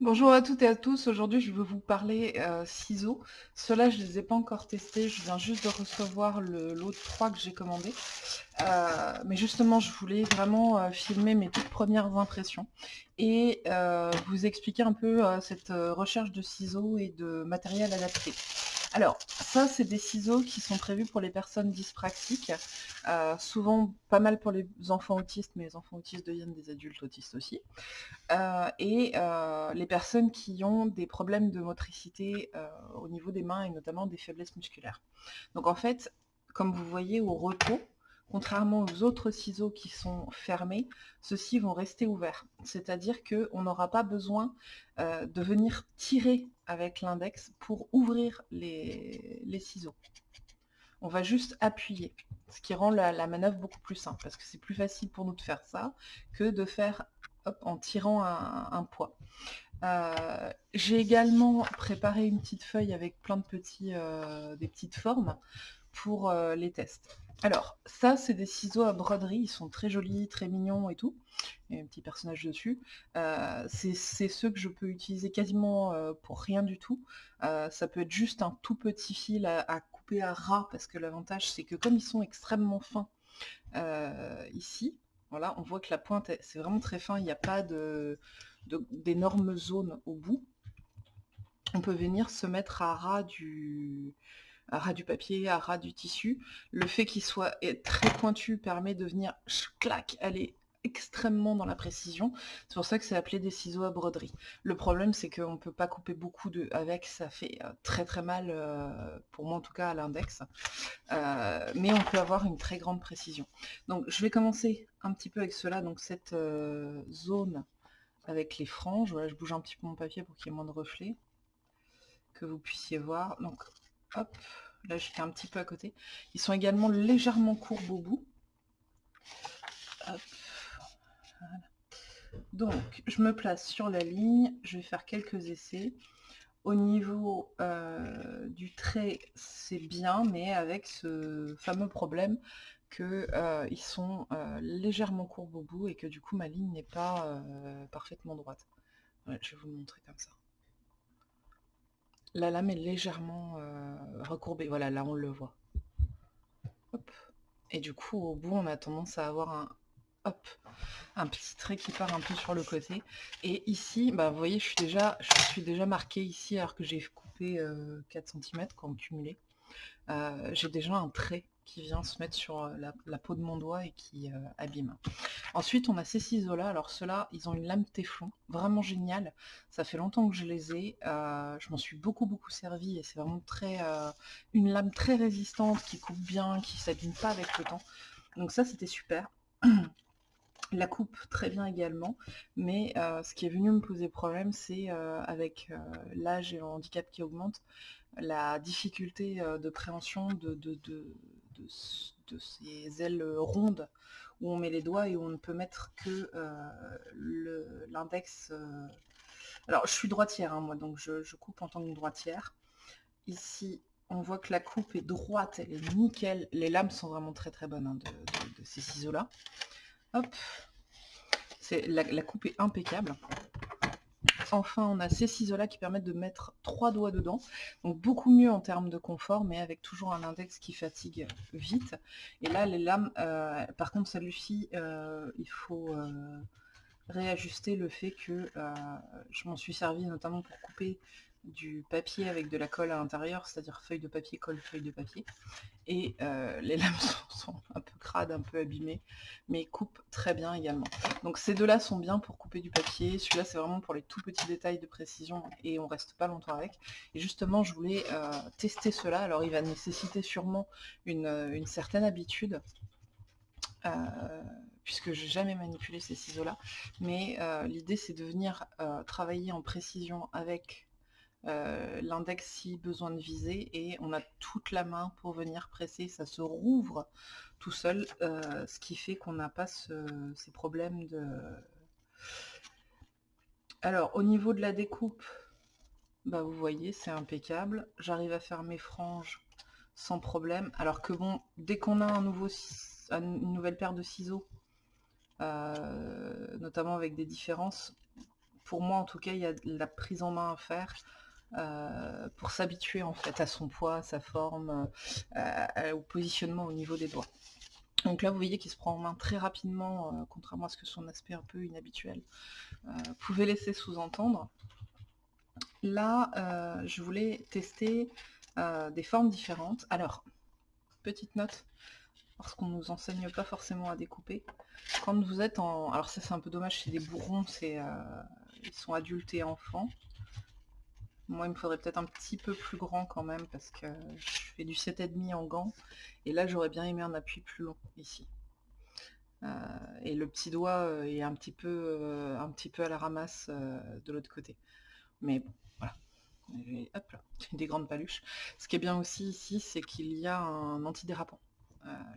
Bonjour à toutes et à tous, aujourd'hui je veux vous parler euh, ciseaux. Ceux-là je ne les ai pas encore testés, je viens juste de recevoir le lot de 3 que j'ai commandé. Euh, mais justement je voulais vraiment euh, filmer mes toutes premières impressions et vous expliquer un peu cette recherche de ciseaux et de matériel adapté. Alors, ça, c'est des ciseaux qui sont prévus pour les personnes dyspraxiques, euh, souvent pas mal pour les enfants autistes, mais les enfants autistes deviennent des adultes autistes aussi, euh, et euh, les personnes qui ont des problèmes de motricité au niveau des mains et notamment des faiblesses musculaires. Donc en fait, comme vous voyez au repos, Contrairement aux autres ciseaux qui sont fermés, ceux-ci vont rester ouverts. C'est-à-dire qu'on n'aura pas besoin euh, de venir tirer avec l'index pour ouvrir les, ciseaux. On va juste appuyer, ce qui rend la, manœuvre beaucoup plus simple, parce que c'est plus facile pour nous de faire ça que de faire en tirant un, poids. Euh, j'ai également préparé une petite feuille avec plein de petits, euh, des petites formes pour les tests. Alors, ça, c'est des ciseaux à broderie, ils sont très jolis, très mignons et tout. Il y a un petit personnage dessus. Euh, c'est ceux que je peux utiliser quasiment euh, pour rien du tout. Euh, ça peut être juste un tout petit fil à, couper à ras, parce que l'avantage, c'est que comme ils sont extrêmement fins ici, voilà, on voit que la pointe, c'est vraiment très fin, il n'y a pas d'énormes zones au bout. On peut venir se mettre à ras du, à ras du papier, à ras du tissu. Le fait qu'il soit très pointu permet de venir clac, aller extrêmement dans la précision. C'est pour ça que c'est appelé des ciseaux à broderie. Le problème, c'est qu'on ne peut pas couper beaucoup de avec, ça fait euh, très très mal, euh, pour moi en tout cas à l'index. Euh, mais on peut avoir une très grande précision. Donc je vais commencer un petit peu avec cela, donc cette zone avec les franges. Voilà, je bouge un petit peu mon papier pour qu'il y ait moins de reflets, que vous puissiez voir. Donc Hop, là j'étais un petit peu à côté. Ils sont également légèrement courbes au bout. Donc, je me place sur la ligne, je vais faire quelques essais. Au niveau euh, du trait, c'est bien, mais avec ce fameux problème qu'ils euh, sont euh, légèrement courbes au bout et que du coup ma ligne n'est pas parfaitement droite. je vais vous le montrer comme ça. La lame est légèrement recourbée. Voilà, là on le voit. Et du coup, au bout, on a tendance à avoir un, hop, un petit trait qui part un peu sur le côté. Et ici, bah, vous voyez, je suis déjà, je suis déjà marqué ici alors que j'ai coupé 4 euh, cm quand cumulé. Euh, j'ai déjà un trait qui vient se mettre sur euh, la, peau de mon doigt et qui euh, abîme. Ensuite, on a ces ciseaux-là. Alors ceux-là, ils ont une lame téflon, vraiment génial. Ça fait longtemps que je les ai. Euh, je m'en suis beaucoup, beaucoup servi et c'est vraiment très une lame très résistante qui coupe bien, qui s'abîme pas avec le temps. Donc ça, c'était super. La coupe très bien également, mais ce qui est venu me poser problème, c'est avec l'âge et le handicap qui augmente, la difficulté de préhension de, de, ces ailes rondes où on met les doigts et où on ne peut mettre que euh, l'index. Euh, alors je suis droitière hein, moi, donc je, coupe en tant que droitière. Ici, on voit que la coupe est droite, elle est nickel. Les lames sont vraiment très très bonnes hein, de, ces ciseaux-là. Hop, la, la coupe est impeccable. Enfin, on a ces ciseaux-là qui permettent de mettre trois doigts dedans. Donc beaucoup mieux en termes de confort, mais avec toujours un index qui fatigue vite. Et là, les lames, euh, par contre, celle-ci, euh, il faut euh, réajuster le fait que je m'en suis servi notamment pour couper du papier avec de la colle à l'intérieur, c'est-à-dire feuille de papier, colle, feuille de papier. Et euh, les lames sont, un peu crades, un peu abîmées, mais coupent très bien également. Donc ces deux-là sont bien pour couper du papier, celui-là c'est vraiment pour les tout petits détails de précision et on reste pas longtemps avec. Et justement je voulais euh, tester cela, alors il va nécessiter sûrement une, euh, certaine habitude, puisque je n'ai jamais manipulé ces ciseaux-là, mais l'idée c'est de venir travailler en précision avec euh, l'index si besoin de viser et on a toute la main pour venir presser, ça se rouvre tout seul, euh, ce qui fait qu'on n'a pas ces problèmes de... Alors au niveau de la découpe, bah vous voyez c'est impeccable, j'arrive à faire mes franges sans problème, alors que bon, dès qu'on a un nouveau, une nouvelle paire de ciseaux, euh, notamment avec des différences, pour moi en tout cas, il y a de la prise en main à faire. Pour s'habituer en fait à son poids, à sa forme, au positionnement au niveau des doigts. Donc là, vous voyez qu'il se prend en main très rapidement, contrairement à ce que son aspect un peu inhabituel pouvait laisser sous-entendre. Là, je voulais tester des formes différentes. Alors, petite note, parce qu'on ne nous enseigne pas forcément à découper. Quand vous êtes en... Alors ça c'est un peu dommage, c'est des bourrons, c'est ils sont adultes et enfants. Moi, il me faudrait peut-être un petit peu plus grand quand même, parce que je fais du 7,5 en gants. Et là, j'aurais bien aimé un appui plus long, ici. Euh, et le petit doigt euh, est un petit peu, euh, un petit peu à la ramasse de l'autre côté. Mais bon, voilà. hop là, des grandes paluches. Ce qui est bien aussi ici, c'est qu'il y a un antidérapant.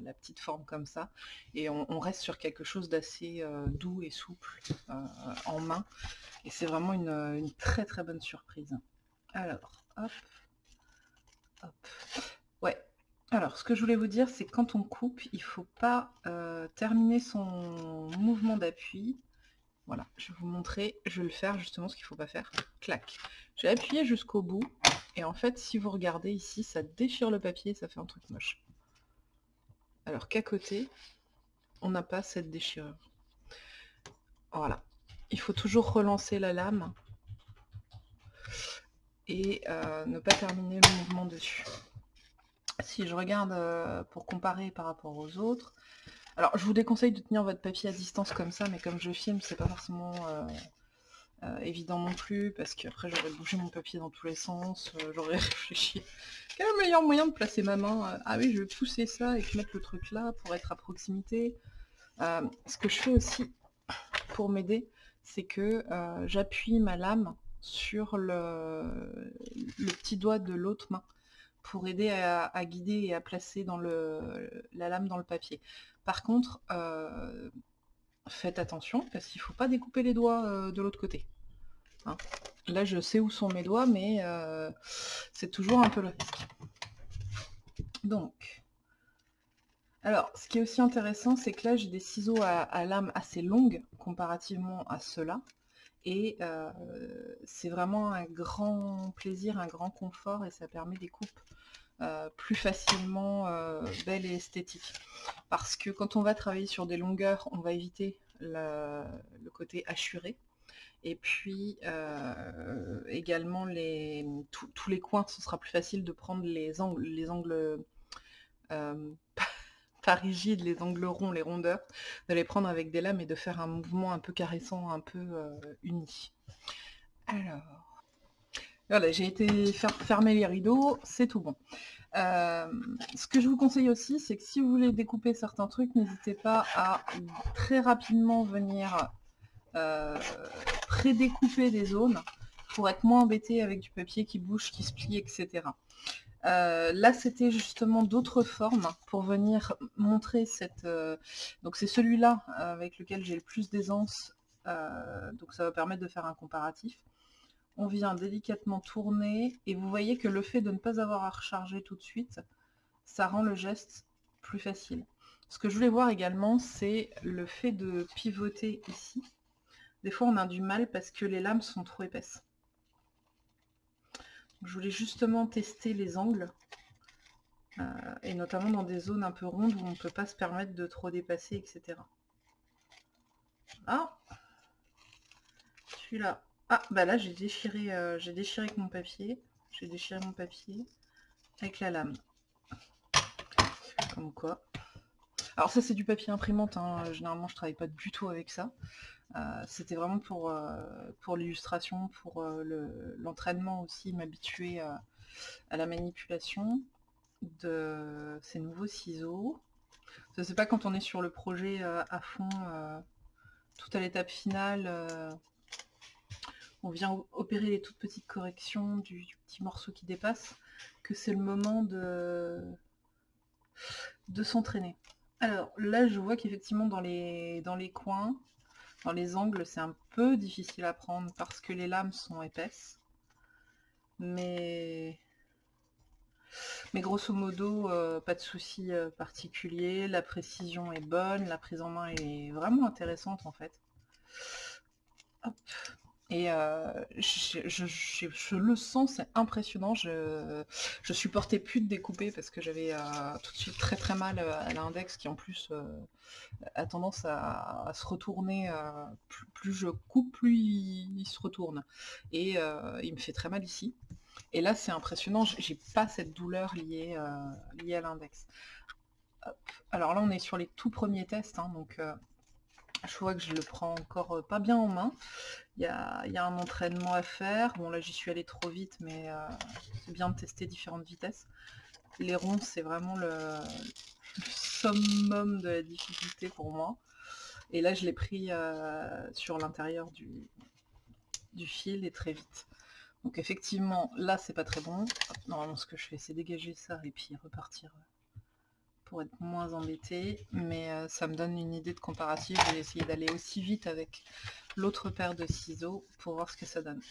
la petite forme comme ça. Et on, reste sur quelque chose d'assez doux et souple en main. Et c'est vraiment une, très très bonne surprise. Alors, hop, hop. Ouais. Alors, ce que je voulais vous dire, c'est quand on coupe, il ne faut pas euh, terminer son mouvement d'appui. Voilà, je vais vous montrer, je vais le faire justement ce qu'il ne faut pas faire. Clac. J'ai appuyé jusqu'au bout, et en fait, si vous regardez ici, ça déchire le papier, ça fait un truc moche. Alors qu'à côté, on n'a pas cette déchirure. Voilà. Il faut toujours relancer la lame et euh, ne pas terminer le mouvement dessus. Si je regarde euh, pour comparer par rapport aux autres, alors je vous déconseille de tenir votre papier à distance comme ça, mais comme je filme, c'est pas forcément euh, évident non plus, parce qu'après j'aurais bougé mon papier dans tous les sens, j'aurais réfléchi. Quel est le meilleur moyen de placer ma main Ah oui, je vais pousser ça et mettre le truc là pour être à proximité. ce que je fais aussi pour m'aider, c'est que j'appuie ma lame sur le, petit doigt de l'autre main pour aider à, guider et à placer dans le, la lame dans le papier. Par contre, euh, faites attention parce qu'il ne faut pas découper les doigts euh, de l'autre côté. Hein. Là, je sais où sont mes doigts, mais euh, c'est toujours un peu le. Donc, alors, ce qui est aussi intéressant, c'est que là, j'ai des ciseaux à lame assez longue comparativement à ceux-là. Et c'est vraiment un grand plaisir, un grand confort et ça permet des coupes plus facilement belles et esthétiques. Parce que quand on va travailler sur des longueurs, on va éviter le, côté hachuré. Et puis également tous les coins, ce sera plus facile de prendre les angles pas les angles ronds, les rondeurs, de les prendre avec des lames et de faire un mouvement un peu caressant, un peu euh, uni. Alors, voilà, j'ai été fermer les rideaux, c'est tout bon. Euh, ce que je vous conseille aussi, c'est que si vous voulez découper certains trucs, n'hésitez pas à très rapidement venir euh, pré-découper des zones pour être moins embêté avec du papier qui bouge, qui se plie, etc. Euh, là, c'était justement d'autres formes pour venir montrer cette... Euh, donc c'est celui-là avec lequel j'ai le plus d'aisance, euh, donc ça va permettre de faire un comparatif. On vient délicatement tourner, et vous voyez que le fait de ne pas avoir à recharger tout de suite, ça rend le geste plus facile. Ce que je voulais voir également, c'est le fait de pivoter ici. Des fois, on a du mal parce que les lames sont trop épaisses. Je voulais justement tester les angles, euh, et notamment dans des zones un peu rondes où on ne peut pas se permettre de trop dépasser, etc. Ah Celui-là. Ah, bah là j'ai déchiré, euh, j'ai déchiré avec mon papier. J'ai déchiré mon papier avec la lame. Comme quoi. Alors ça c'est du papier imprimante, hein. généralement je travaille pas du tout avec ça. Euh, c'était vraiment pour, euh, pour l'illustration, pour euh, l'entraînement aussi, m'habituer à, la manipulation de ces nouveaux ciseaux. Je sais pas quand on est sur le projet à fond, tout à l'étape finale, on vient opérer les toutes petites corrections du, petit morceau qui dépasse, que c'est le moment de, de s'entraîner. Alors là, je vois qu'effectivement dans les, coins, dans les angles, c'est un peu difficile à prendre parce que les lames sont épaisses. Mais, mais grosso modo, euh, pas de souci euh, particulier. La précision est bonne, la prise en main est vraiment intéressante en fait. Et je, le sens, c'est impressionnant. Je, je supportais plus de découper parce que j'avais tout de suite très très mal à l'index qui en plus a tendance à, se retourner. Plus, je coupe, plus il, se retourne. Et il me fait très mal ici. Et là, c'est impressionnant. J'ai pas cette douleur liée, liée à l'index. Alors là, on est sur les tout premiers tests. Hein, donc je vois que je le prends encore euh, pas bien en main. Il y a, un entraînement à faire. Bon là j'y suis allée trop vite, mais euh, c'est bien de tester différentes vitesses. Les ronds c'est vraiment le, summum de la difficulté pour moi. Et là je l'ai pris euh, sur l'intérieur du, du fil et très vite. Donc effectivement là c'est pas très bon. Normalement ce que je fais c'est dégager ça et puis repartir pour être moins embêté, mais euh, ça me donne une idée de comparatif. Je vais essayer d'aller aussi vite avec l'autre paire de ciseaux pour voir ce que ça donne.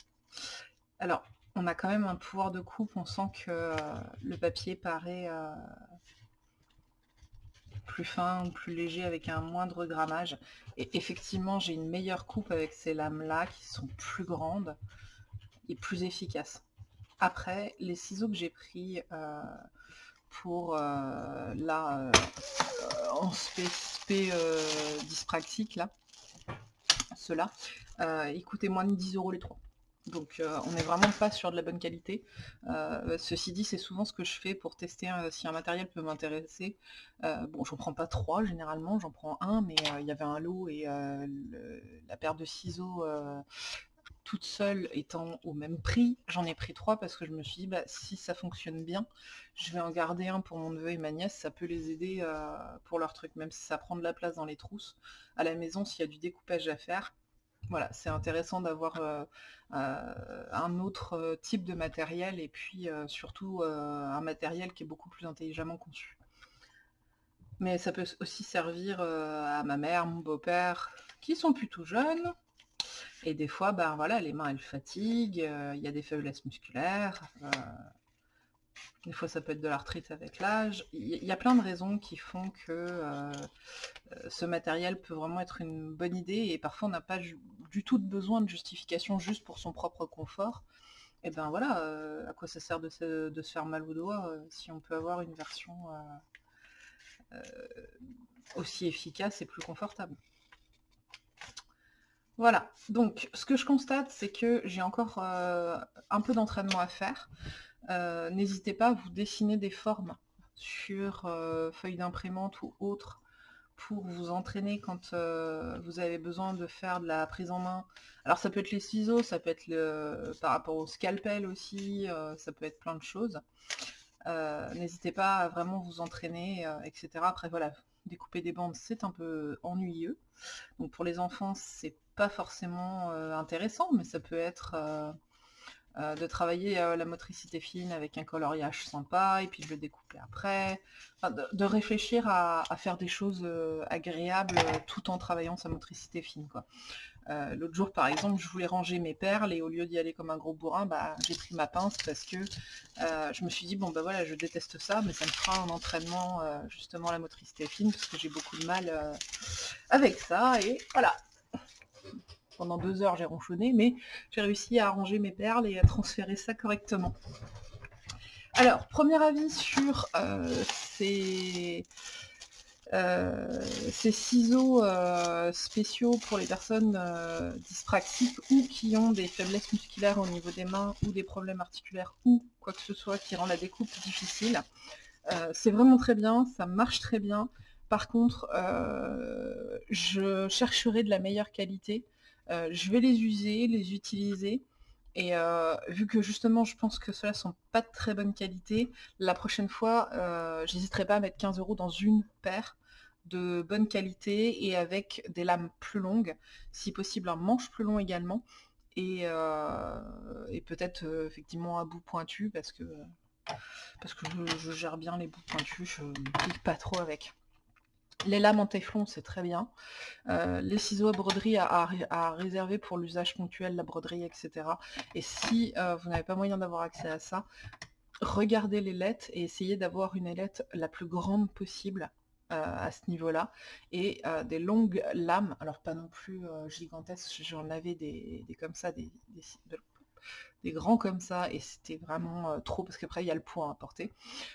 Alors, on a quand même un pouvoir de coupe, on sent que euh, le papier paraît euh, plus fin ou plus léger avec un moindre grammage. Et effectivement, j'ai une meilleure coupe avec ces lames-là qui sont plus grandes et plus efficaces. Après, les ciseaux que j'ai pris pour euh, là euh, en spé, euh, dyspraxique là cela ils coûtaient moins de 10 euros les trois donc on n'est vraiment pas sur de la bonne qualité. ceci dit, c'est souvent ce que je fais pour tester si un matériel peut m'intéresser. bon, j'en prends pas trois généralement, j'en prends un, mais il y avait un lot et la paire de ciseaux toute seule étant au même prix, j'en ai pris trois parce que je me suis dit, bah, si ça fonctionne bien, je vais en garder un pour mon neveu et ma nièce, ça peut les aider euh, pour leur truc, même si ça prend de la place dans les trousses. À la maison, s'il y a du découpage à faire, voilà, c'est intéressant d'avoir euh, euh, un autre type de matériel et puis surtout un matériel qui est beaucoup plus intelligemment conçu. Mais ça peut aussi servir à ma mère, mon beau-père, qui sont plutôt jeunes, et des fois, ben voilà, les mains elles fatiguent, euh, il y a des faiblesses musculaires, euh, des fois ça peut être de l'arthrite avec l'âge. Il y, a plein de raisons qui font que euh, ce matériel peut vraiment être une bonne idée et parfois on n'a pas du tout de besoin de justification juste pour son propre confort. Et ben voilà, à quoi ça sert de se, faire mal au doigt si on peut avoir une version aussi efficace et plus confortable. Voilà, donc ce que je constate, c'est que j'ai encore euh, un peu d'entraînement à faire. Euh, n'hésitez pas à vous dessiner des formes sur euh, feuilles d'imprimante ou autres pour vous entraîner quand vous avez besoin de faire de la prise en main. Alors ça peut être les ciseaux, ça peut être le, par rapport au scalpel aussi, ça peut être plein de choses. N'hésitez pas à vraiment vous entraîner, etc. Après voilà, découper des bandes c'est un peu ennuyeux. Donc pour les enfants c'est forcément euh, intéressant, mais ça peut être euh, euh, de travailler la motricité fine avec un coloriage sympa, et puis de le découper après, de, réfléchir à, faire des choses agréables tout en travaillant sa motricité fine. quoi. L'autre jour, par exemple, je voulais ranger mes perles et au lieu d'y aller comme un gros bourrin, bah, j'ai pris ma pince parce que je me suis dit, bon bah voilà, je déteste ça, mais ça me fera un entraînement justement la motricité fine parce que j'ai beaucoup de mal avec ça. Et voilà, pendant deux heures, j'ai ronchonné, mais j'ai réussi à arranger mes perles et à transférer ça correctement. Alors, premier avis sur euh, ces, euh, ces, ciseaux euh, spéciaux pour les personnes dyspraxiques ou qui ont des faiblesses musculaires au niveau des mains ou des problèmes articulaires ou quoi que ce soit qui rend la découpe difficile. C'est vraiment très bien, ça marche très bien. Par contre, je chercherai de la meilleure qualité euh, je vais les user, les utiliser. Et euh, vu que justement je pense que ceux-là sont pas de très bonne qualité, la prochaine fois, euh, j'hésiterai pas à mettre 15 euros dans une paire de bonne qualité et avec des lames plus longues, si possible un manche plus long également, et, peut-être effectivement un bout pointu parce que, parce que je, gère bien les bouts pointus, je ne pique pas trop avec. Les lames en téflon, c'est très bien. Euh, les ciseaux à broderie à, réserver pour l'usage ponctuel, la broderie, etc. Et si euh, vous n'avez pas moyen d'avoir accès à ça, regardez les lettres et essayez d'avoir une ailette la plus grande possible à ce niveau-là et des longues lames, alors pas non plus gigantesques, j'en avais des, comme ça, des, des, grands comme ça, et c'était vraiment trop, parce qu'après il y a le poids à porter.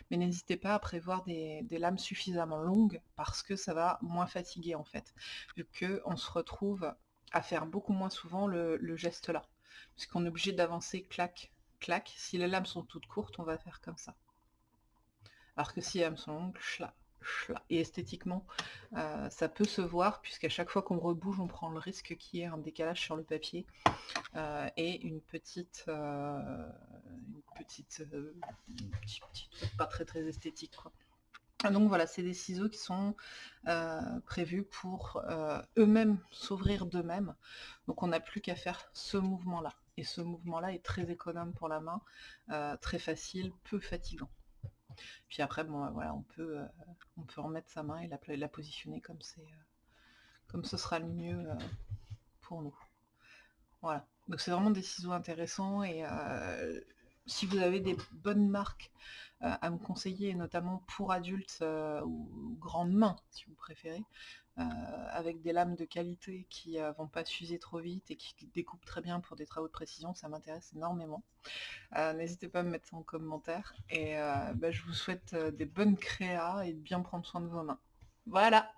Mais n'hésitez pas à prévoir des, lames suffisamment longues, parce que ça va moins fatiguer en fait, vu qu'on se retrouve à faire beaucoup moins souvent le, geste là, puisqu'on est obligé d'avancer clac, clac. Si les lames sont toutes courtes, on va faire comme ça. Alors que si elles sont longues, et esthétiquement, euh, ça peut se voir, puisqu'à chaque fois qu'on rebouge, on prend le risque qu'il y ait un décalage sur le papier euh, et une petite, euh, une petite, pas très très esthétique. Donc voilà, c'est des ciseaux qui sont prévus pour eux-mêmes s'ouvrir d'eux-mêmes. Donc on n'a plus qu'à faire ce mouvement-là. Et ce mouvement-là est très économe pour la main, très facile, peu fatigant. Puis après, voilà, on peut, euh, on peut remettre sa main et la, la positionner comme c'est, euh, comme ce sera le mieux euh, pour nous. Voilà. Donc c'est vraiment des ciseaux intéressants et si vous avez des bonnes marques à me conseiller, notamment pour adultes ou, grandes mains, si vous préférez, avec des lames de qualité qui ne vont pas s'user trop vite et qui découpent très bien pour des travaux de précision, ça m'intéresse énormément. N'hésitez pas à me mettre ça en commentaire et bah, je vous souhaite des bonnes créas et de bien prendre soin de vos mains. Voilà